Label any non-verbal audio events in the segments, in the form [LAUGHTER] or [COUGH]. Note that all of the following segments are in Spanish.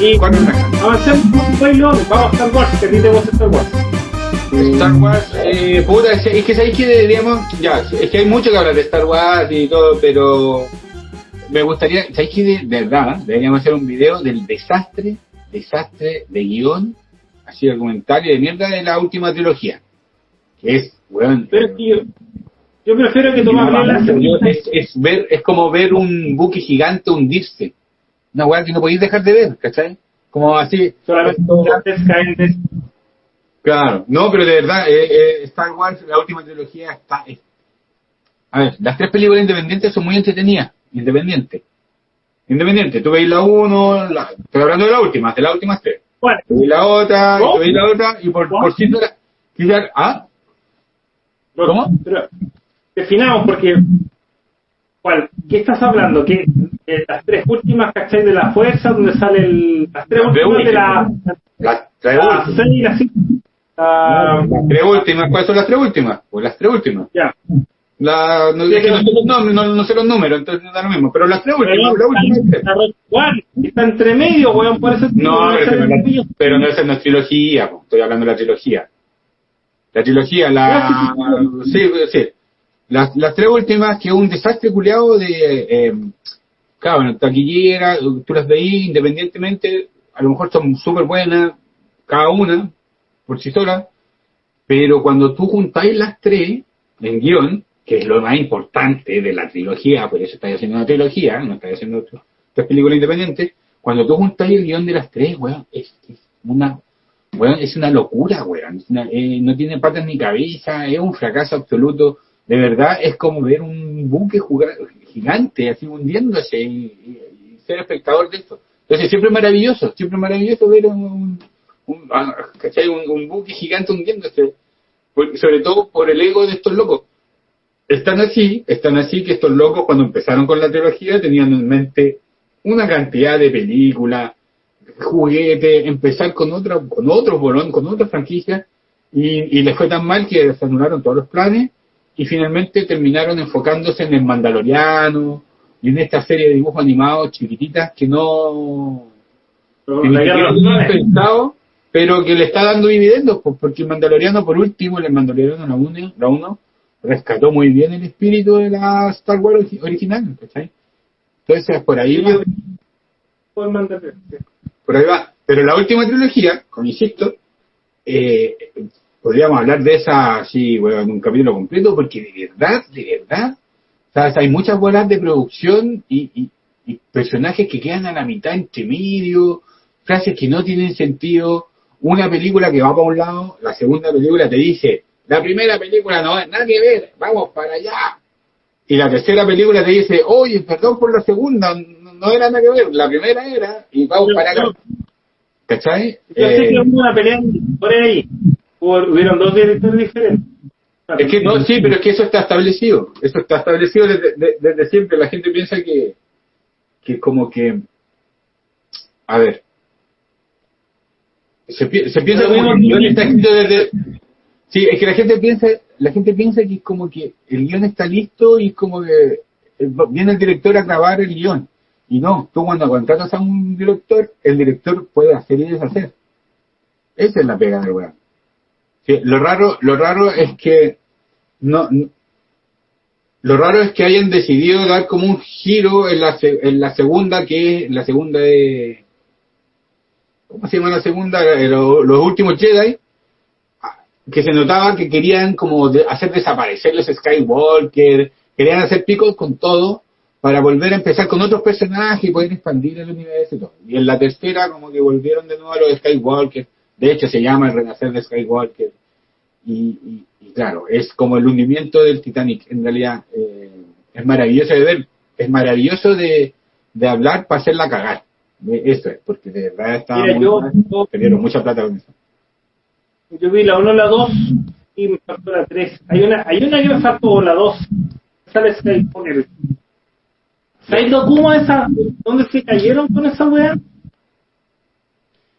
Y avancemos un bailo, vamos a Star Wars, gusta Star Wars. Star Wars, eh, puta, es, es que sabéis que deberíamos, ya, es que hay mucho que hablar de Star Wars y todo, pero me gustaría, sabéis que de, verdad, deberíamos hacer un video del desastre, desastre de guion, así de comentario de mierda de la última trilogía. Que es, weón. Es que yo, prefiero que tú me hables de la es, es ver, es como ver un buque gigante hundirse. Una weá que no podéis dejar de ver, ¿cachai? Como así. solamente gigantes caen de Claro, no, pero de verdad, eh, eh, Star Wars, la última trilogía está. es- A ver, las tres películas independientes son muy entretenidas. Independiente. Independiente. Tú veis la uno, la, estoy hablando de la última, de las últimas tres. Bueno, Tú veis la otra, y ¿Cómo? tú veis la otra, y por, ¿Cómo? por cierto, quizás- ¿ah? ¿Cómo? Pero, definamos porque. ¿Cuál? ¿Qué estás hablando? ¿Qué, eh, las tres últimas, ¿cachai? De la fuerza, donde sale el. Las tres últimas de la. Las tres La últimas. seis y la cinco. Ah, Las tres últimas, ¿cuáles son las tres últimas? Pues las tres últimas. ya. La, no, Sí, es que no, pero- sé los nombres, no, no sé los números, entonces no da lo mismo. Pero las tres Pero últimas, la última está, tres. está entre medio, weón, por eso No, pero, no, la- pero no es trilogía, po, estoy hablando de la trilogía. La trilogía, la... Sí, sí. Las, las tres últimas, que es un desastre culiado de... Eh, claro, taquillera, tú las veís independientemente, a lo mejor son súper buenas, cada una, por sí sola, pero cuando tú juntáis las tres en guion, que es lo más importante de la trilogía, por eso estáis haciendo una trilogía, no estáis haciendo tres películas independientes, cuando tú juntáis el guion de las tres, weón, es, es una weón, es una locura, weón. Eh, no tiene patas ni cabeza, es un fracaso absoluto. De verdad, es como ver un buque jugar, gigante, así hundiéndose y, ser espectador de esto. Entonces, siempre maravilloso, siempre maravilloso ver un, un, ah, ¿cachai? un, un buque gigante hundiéndose. Sobre todo por el ego de estos locos. Están así, están así que estos locos cuando empezaron con la trilogía tenían en mente una cantidad de películas, juguetes, empezar con otra, con otros bolón, con otra franquicia, y, y les fue tan mal que se anularon todos los planes, y finalmente terminaron enfocándose en el Mandaloriano, y en esta serie de dibujos animados chiquititas que no, Pero que pensado, pero que le está dando dividendos, pues, porque el Mandaloriano, por último, el Mandaloriano la 1, la uno, rescató muy bien el espíritu de la Star Wars origi- original, ¿cachai? Entonces, por ahí va, Por ahí va. Pero la última trilogía, como insisto, eh, podríamos hablar de esa así, bueno, en un capítulo completo, porque de verdad, de verdad, ¿sabes? hay muchas bolas de producción y, y- y personajes que quedan a la mitad entre medio, frases que no tienen sentido, una película que va para un lado, la segunda película te dice, la primera película no es nada que ver, vamos para allá. Y la tercera película te dice, oye, perdón por la segunda, no era nada que ver, la primera era, y vamos para acá. ¿Cachai? Yo sé Eh, una pelea por ahí. Hubieron dos directores diferentes. Es que no, sí, pero es que eso está establecido. Eso está establecido desde, de- desde siempre. La gente piensa que, que como que, a ver, se, pi- se piensa como que el guion está escrito desde, sí, es que la gente piensa, la gente piensa que es como que el guion está listo y es como que eh, viene el director a grabar el guion. Y no, tú cuando contratas a un director, el director puede hacer y deshacer. Esa es la pega del weón. Lo raro, lo raro es que no, lo raro es que hayan decidido dar como un giro en la, en la segunda, que la segunda de ¿cómo se llama la segunda? Eh, lo- los últimos Jedi, que se notaba que querían como de- hacer desaparecer los Skywalker, querían hacer picos con todo para volver a empezar con otros personajes y poder expandir el universo y todo. Y en la tercera como que volvieron de nuevo a los Skywalker, de hecho se llama el renacer de Skywalker y, y- y claro, es como el hundimiento del Titanic, en realidad eh, es maravilloso de ver, es maravilloso de, de hablar para hacerla cagar, eso es, porque de verdad estaba Mira, muy yo- mal, perdieron mucha plata con eso. Yo vi la 1, la 2 y me faltó la 3. Hay una, hay una que me faltó, la 2. Sale Skywalker. ¿Sabéis lo cómo esa? ¿Dónde se cayeron con esa weá?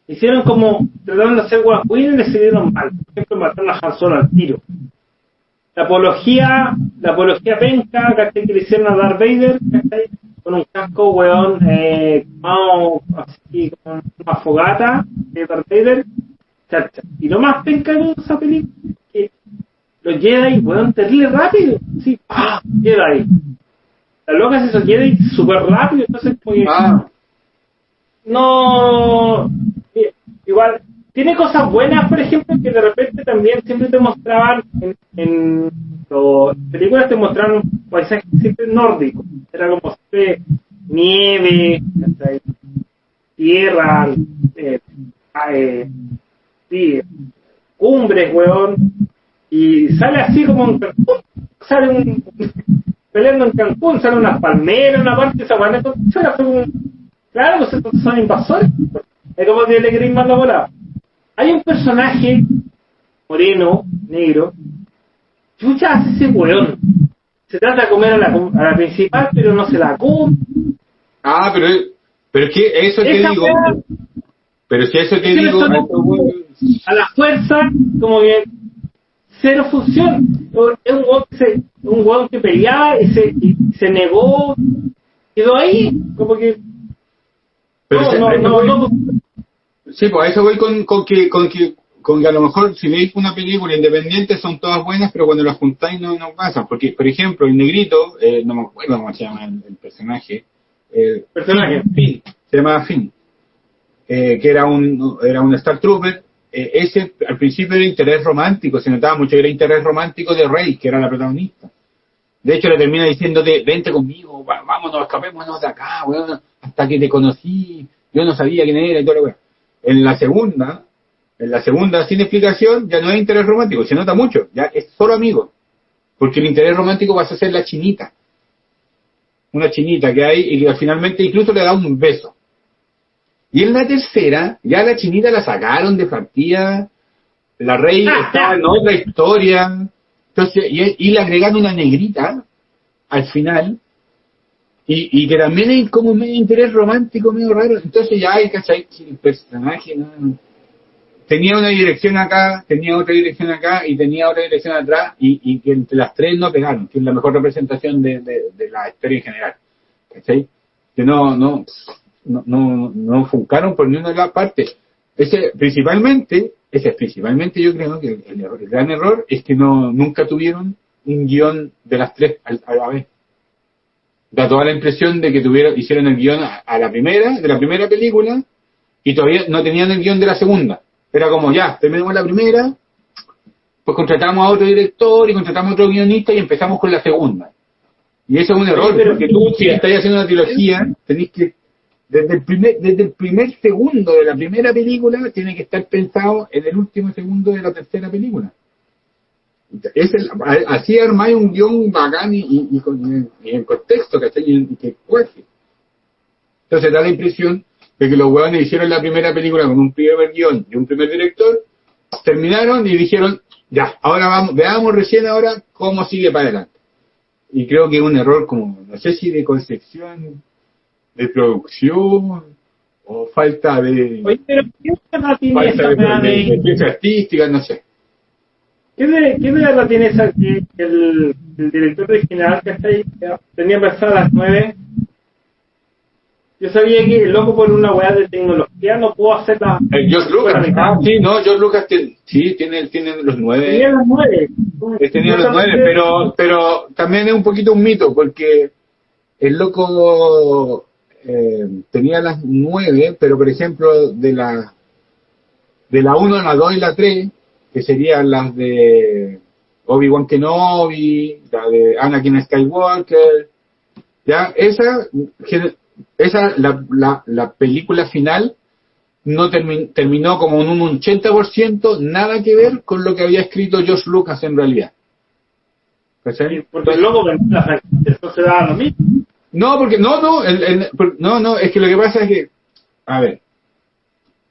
Hicieron como, trataron de hacer guacuín y le salieron mal. Por ejemplo, mataron a Han Solo al tiro. la apología, la apología penca, ¿cachai? Que le hicieron a Darth Vader, ¿cachai? Con un casco, weón, eh, quemado, así, con una fogata de Darth Vader, chacha. Y lo más penca de esa película es que los Jedi, weón, terrible rápido, sí, ¡ah! Jedi. La loca se hizo Jedi súper rápido, entonces, pues, Ah, no igual tiene cosas buenas por ejemplo que de repente también siempre te mostraban en, en las películas te mostraron un paisaje siempre nórdico era como siempre nieve tierra eh, eh, sí, cumbres weón y sale así como Cancún sale un [LAUGHS] peleando en Cancún sale unas palmeras una parte esa sale fue un Claro, pues son invasores. Es como si le queréis mandar volar. Hay un personaje moreno, negro. Chucha hace ese weón. Se trata de comer a la, a la principal, pero no se la come. ah pero, pero es que eso te Esa digo. weá, Pero si eso que digo. eso no- a la fuerza, como que cero función. Es un weón que, se, un weón que peleaba y se, y se negó. Quedó ahí, como que. Pero no, no, no, Sí, pues a eso voy con, con que, con que con que a lo mejor si veis una película independiente son todas buenas, pero cuando las juntáis no, no pasan. Porque, por ejemplo, el negrito, eh, no me acuerdo cómo se llama el, el personaje. eh, Personaje. Finn, se llamaba Finn, eh, que era un, era un Star Trooper. eh, ese al principio era interés romántico, se notaba mucho que era interés romántico de Rey, que era la protagonista. De hecho, le termina diciendo, de, vente conmigo, vámonos, escapémonos de acá, weón, hasta que te conocí, yo no sabía quién era y todo lo weón. En la segunda, en la segunda, sin explicación, ya no hay interés romántico, se nota mucho, ya es solo amigo. Porque el interés romántico pasa a ser la chinita. Una chinita que hay y que finalmente incluso le da un beso. Y en la tercera, ya la chinita la sacaron de partida, la rey estaba en otra historia, entonces, y, y le agregan una negrita al final, y, que también hay como medio interés romántico, medio raro. Entonces ya hay, ¿cachai? El personaje no- tenía una dirección acá, tenía otra dirección acá y tenía otra dirección atrás, y, y que entre las tres no pegaron, que es la mejor representación de, de, la historia en general. ¿Cachai? Que no, no, no, no, no funcaron por ninguna de las partes. Ese, principalmente, ese es principalmente yo creo que el, el el gran error es que no, nunca tuvieron un guion de las tres al- a la vez. Da toda la impresión de que tuvieron, hicieron el guion a, a la primera, de la primera película, y todavía no tenían el guion de la segunda. Era como, ya, terminamos la primera, pues contratamos a otro director y contratamos a otro guionista y empezamos con la segunda. Y eso es un error, pero- porque tú, si estás haciendo una trilogía, tenés que, desde el primer, desde el primer segundo de la primera película, tiene que estar pensado en el último segundo de la tercera película. Es el, a- así armáis un guion bacán y, y, y con, y en contexto, ¿cachai? Y, y que cuaje. Entonces da la impresión de que los huevones hicieron la primera película con un primer guion y un primer director, terminaron y dijeron, ya, ahora vamos, veamos recién ahora cómo sigue para adelante. Y creo que es un error como, no sé si de concepción, de producción, o falta de, Oye, pero ¿qué falta de, de, de de, ciencia artística, no sé. ¿Qué de, qué de verdad tiene esa que el, el director original que está ahí tenía pensado a las nueve? Yo sabía que el loco por una weá de tecnología no pudo hacer la. El George Lucas, ah, sí, no, George Lucas tiene, sí, tiene, tiene los nueve. Tenía las nueve. He tenido los nueve, pero, pero también es un poquito un mito, porque el loco eh, tenía las nueve, pero por ejemplo, de la de la 1, la 2 y la 3, que serían las de Obi-Wan Kenobi, la de Anakin Skywalker, ya, esa, esa la, la, la película final no termi- terminó como en un 80%, nada que ver con lo que había escrito George Lucas en realidad. ¿Cachai? Porque vendió la franquicia, eso se daba lo mismo. No, porque no, no, el- el- no, no, es que lo que pasa es que, a ver,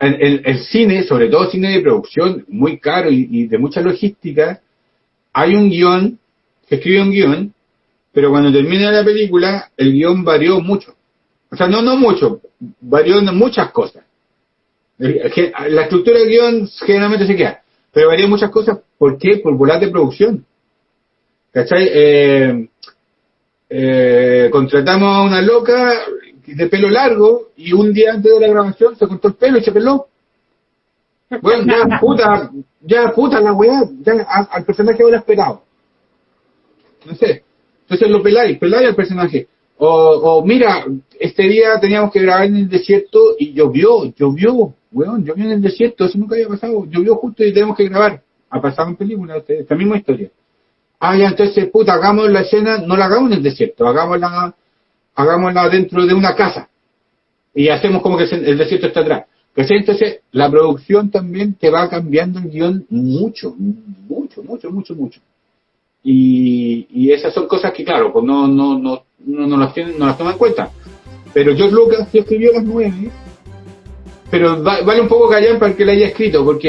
el, el- el cine, sobre todo cine de producción, muy caro y, de mucha logística, hay un guion, se escribe un guion, pero cuando termina la película, el guion varió mucho. O sea, no, no mucho, varió muchas cosas. Que- La estructura del guion generalmente se queda, pero varió muchas cosas, ¿por qué? Por volar de producción. ¿Cachai? Eh, eh, contratamos a una loca de pelo largo y un día antes de la grabación se cortó el pelo y se peló. Bueno, ya [LAUGHS] puta, ya puta la weá, ya a- al personaje hubiera esperado. No sé. Entonces lo peláis, peláis al personaje. O, o mira, este día teníamos que grabar en el desierto y llovió, llovió, weón, llovió en el desierto, eso nunca había pasado, llovió justo y tenemos que grabar. Ha pasado en películas, este- esta misma historia. Ah, ya, entonces, puta, hagamos la escena, no la hagamos en el desierto, hagámosla, hagámosla dentro de una casa. Y hacemos como que el desierto está atrás. Entonces, la producción también te va cambiando el guion mucho, mucho, mucho, mucho, mucho. Y, y esas son cosas que, claro, pues no, no, no, no, no las, tienen, no las toman en cuenta. Pero George Lucas escribió las nueve, pero va- vale un poco callar para que la haya escrito, porque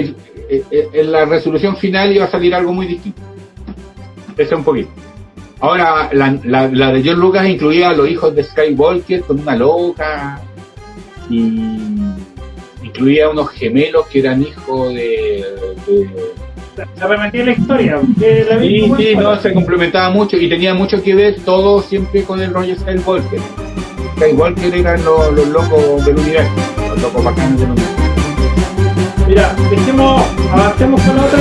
eh, eh, en la resolución final iba a salir algo muy distinto. Ese un poquito. Ahora, la, la, la de George Lucas incluía a los hijos de Skywalker con una loca y incluía unos gemelos que eran hijos de, de Se repetía la historia. De la Sí, sí, no, se complementaba mucho y tenía mucho que ver todo siempre con el rollo Skywalker. Skywalker eran los, los locos del universo, los locos bacanos del universo. Mira, dejemos, avancemos con la otra.